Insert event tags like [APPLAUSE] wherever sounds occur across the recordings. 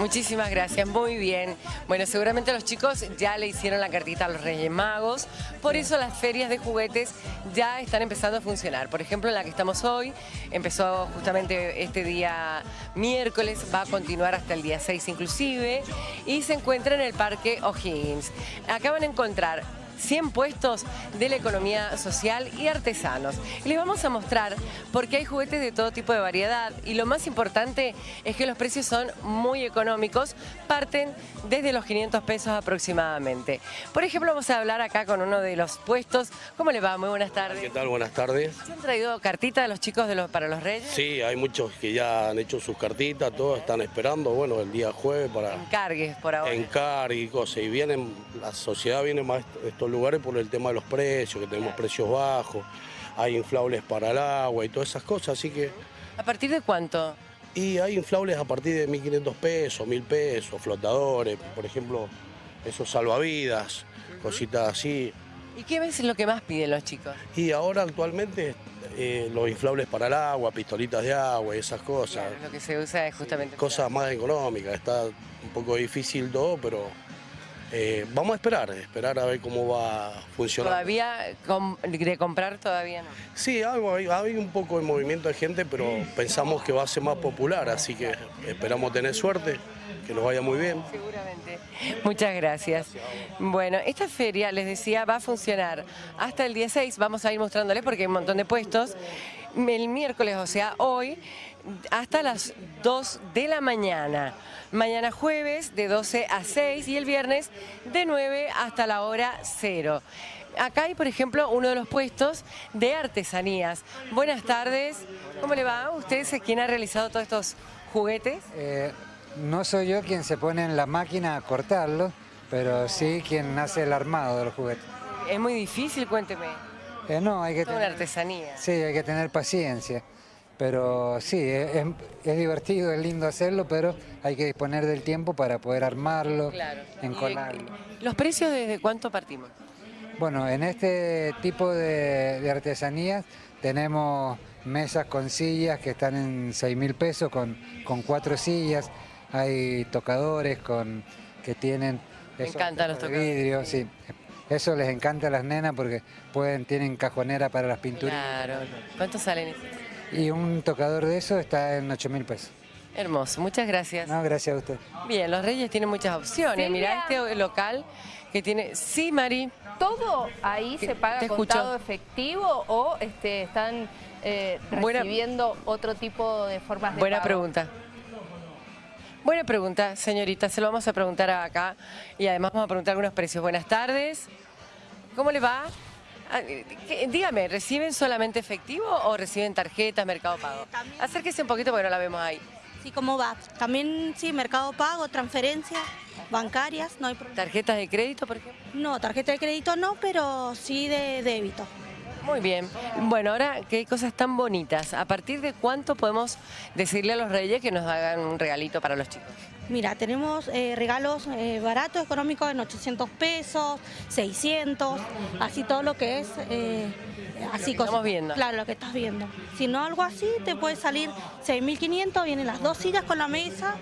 Muchísimas gracias, muy bien. Bueno, seguramente los chicos ya le hicieron la cartita a los Reyes Magos, por eso las ferias de juguetes ya están empezando a funcionar. Por ejemplo, la que estamos hoy, empezó justamente este día miércoles, va a continuar hasta el día 6 inclusive, y se encuentra en el Parque O'Higgins. Acá van a encontrar 100 puestos de la economía social y artesanos. Y les vamos a mostrar porque hay juguetes de todo tipo de variedad y lo más importante es que los precios son muy económicos, parten desde los 500 pesos aproximadamente. Por ejemplo, vamos a hablar acá con uno de los puestos. ¿Cómo le va? Muy buenas tardes. ¿Qué tal? Buenas tardes. ¿Se han traído cartita de los chicos de los, para los reyes? Sí, hay muchos que ya han hecho sus cartitas, todos están esperando, bueno, el día jueves para... Encargues por ahora. Encargue y cosas. Y vienen, la sociedad viene más lugares por el tema de los precios, que tenemos precios bajos, hay inflables para el agua y todas esas cosas, así que... ¿A partir de cuánto? Y hay inflables a partir de 1.500 pesos, 1.000 pesos, flotadores, por ejemplo, esos salvavidas, cositas así. ¿Y qué es lo que más piden los chicos? Y ahora actualmente eh, los inflables para el agua, pistolitas de agua y esas cosas. lo que se usa es justamente... Cosas más económicas, está un poco difícil todo, pero eh, vamos a esperar, esperar a ver cómo va a funcionar. ¿Todavía de comprar todavía no? Sí, hay, un poco de movimiento de gente, pero pensamos que va a ser más popular, así que esperamos tener suerte, que nos vaya muy bien. Seguramente. Muchas gracias. Bueno, esta feria, les decía, va a funcionar hasta el día 6, vamos a ir mostrándoles porque hay un montón de puestos. El miércoles, o sea, hoy, hasta las 2 de la mañana. Mañana jueves de 12 a 6 y el viernes de 9 hasta la hora 0. Acá hay, por ejemplo, uno de los puestos de artesanías. Buenas tardes, ¿cómo le va? ¿Usted es quien ha realizado todos estos juguetes? Eh, no soy yo quien se pone en la máquina a cortarlo, pero sí quien hace el armado de los juguetes. Es muy difícil, cuénteme. Eh, no, hay que tener... artesanía. Sí, hay que tener paciencia. Pero sí, es, divertido, es lindo hacerlo, pero hay que disponer del tiempo para poder armarlo, encolarlo. ¿Los precios desde cuánto partimos? Bueno, en este tipo de, artesanías tenemos mesas con sillas que están en 6 mil pesos con, con cuatro sillas, hay tocadores con, que tienen... Me encantan los tocadores. Vidrio, sí. Eso les encanta a las nenas porque pueden, tienen cajonera para las pinturas. Claro. ¿Cuánto salen y un tocador de eso está en 8 mil pesos. Hermoso, muchas gracias. No, gracias a usted. Bien, los Reyes tienen muchas opciones. Mirá este local que tiene... Sí, Mari. ¿Todo ahí se paga contado efectivo o este, están eh, recibiendo otro tipo de formas de Buena pregunta. Buena pregunta, señorita. Se lo vamos a preguntar acá y además vamos a preguntar algunos precios. Buenas tardes. ¿Cómo le va? Ah, dígame, ¿reciben solamente efectivo o reciben tarjetas, Mercado Pago? Acérquese un poquito porque no la vemos ahí. Sí, ¿cómo va? También, sí, Mercado Pago, transferencias bancarias, no hay problema. ¿Tarjetas de crédito, por ejemplo? No, tarjeta de crédito no, pero sí de débito. Muy bien. Bueno, ahora hay cosas tan bonitas, ¿a partir de cuánto podemos decirle a los reyes que nos hagan un regalito para los chicos? Mira, tenemos eh, regalos eh, baratos, económicos en 800 pesos, 600, así todo lo que es... Eh, así lo estamos viendo. Claro, lo que estás viendo. Si no algo así, te puede salir 6.500, vienen las dos sillas con la mesa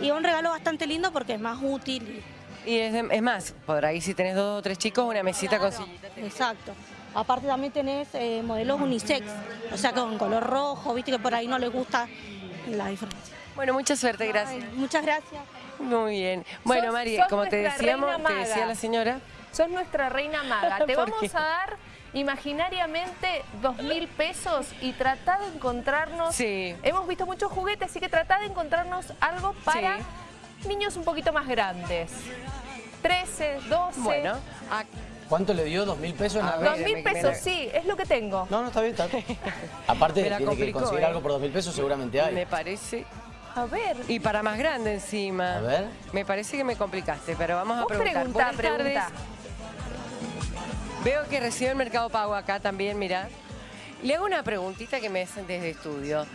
y un regalo bastante lindo porque es más útil. Y es, más, por ahí si tenés dos o tres chicos, una mesita con sillita. Exacto. Aparte también tenés modelos unisex, o sea, con color rojo, viste que por ahí no le gusta la diferencia. Bueno, mucha suerte, gracias. muchas gracias. Muy bien. Bueno, María, como te decíamos, te decía la señora. Sos nuestra reina maga. [LAUGHS] Te vamos a dar imaginariamente dos mil pesos y trata de encontrarnos... Sí. Hemos visto muchos juguetes, así que trata de encontrarnos algo para niños un poquito más grandes. 13, 12... Bueno, ¿Cuánto le dio? ¿Dos mil pesos? Dos mil pesos, sí, es lo que tengo. No, no, está bien, está bien. [LAUGHS] Aparte, tiene que conseguir ¿eh? algo por dos mil pesos, seguramente hay. Me parece... A ver. Y para más grande encima. A ver. Me parece que me complicaste, pero vamos a preguntar. Pregunta, pregunta. Veo que recibe el Mercado Pago acá también, mira. Le hago una preguntita que me hacen desde estudio.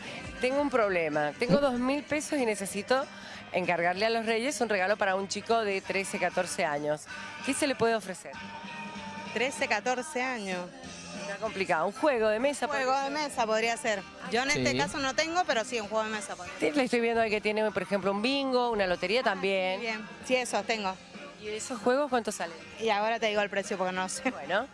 Tengo un problema. Tengo dos mil pesos y necesito encargarle a los reyes un regalo para un chico de 13, 14 años. ¿Qué se le puede ofrecer? 13, 14 años. Está complicado. Un juego de mesa. Un juego de mesa podría ser. Yo en este caso no tengo, pero sí, un juego de mesa podría ser. Le estoy viendo ahí que tiene, por ejemplo, un bingo, una lotería ah, también. bien, sí, eso tengo. ¿Y esos juegos cuánto salen? Y ahora te digo el precio porque no sé. Bueno,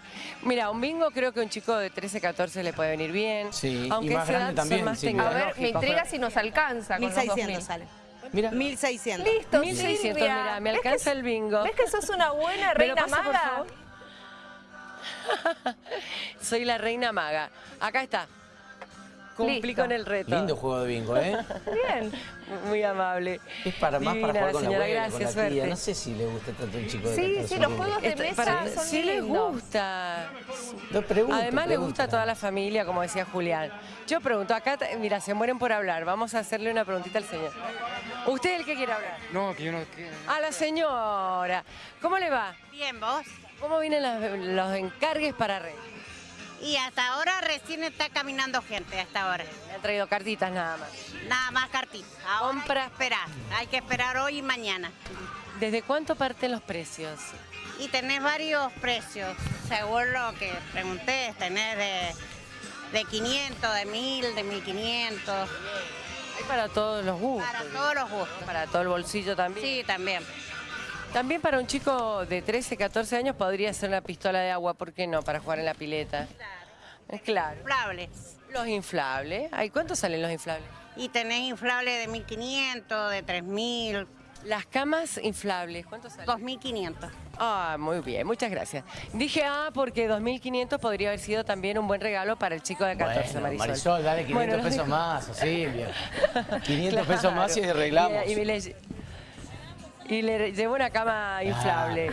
mira, un bingo creo que un chico de 13, 14 le puede venir bien. Sí, aunque y más grande también. Más A ver, me intriga si nos alcanza 1600 sale. Mira. 1600. Listo, 1600, mira, me alcanza el bingo. ¿Ves que sos una buena reina maga? Soy la reina maga. Acá está. Cumplí con el reto. Lindo juego de bingo, ¿eh? [LAUGHS] Bien. Muy amable. Es para más para jugar con la abuela, gracias, con la tía. No sé si le gusta tanto un chico de Sí, sí, los juegos de mesa para, son Sí les gusta. Además le gusta a toda la familia, como decía Julián. Yo pregunto, acá, mira, se mueren por hablar. Vamos a hacerle una preguntita al señor. ¿Usted el que quiere hablar? No, que yo no quiero. A la señora. ¿Cómo le va? Bien, ¿vos? ¿Cómo vienen los, los encargues para Rey? Y hasta ahora recién está caminando gente, hasta ahora. Me han traído cartitas nada más. Nada más cartitas. Ahora Compra. Hay que esperar, hay que esperar hoy y mañana. ¿Desde cuánto parten los precios? Y tenés varios precios, según lo que pregunté, tenés de, de 500, de 1000, de 1500. Hay para todos los gustos. Para todos los gustos. Para todo el bolsillo también. Sí, también. También para un chico de 13, 14 años podría ser una pistola de agua, ¿por qué no? Para jugar en la pileta. Claro. Es claro. Inflables. Los inflables. ¿Ay, ¿Cuántos salen los inflables? Y tenés inflables de 1.500, de 3.000. Las camas inflables, ¿cuántos salen? 2.500. Ah, muy bien, muchas gracias. Dije, ah, porque 2.500 podría haber sido también un buen regalo para el chico de 14, bueno, Marisol. Marisol, dale 500 pesos más, Silvia. [LAUGHS] 500 pesos más y arreglamos. Y, y, y le llevó una cama inflable.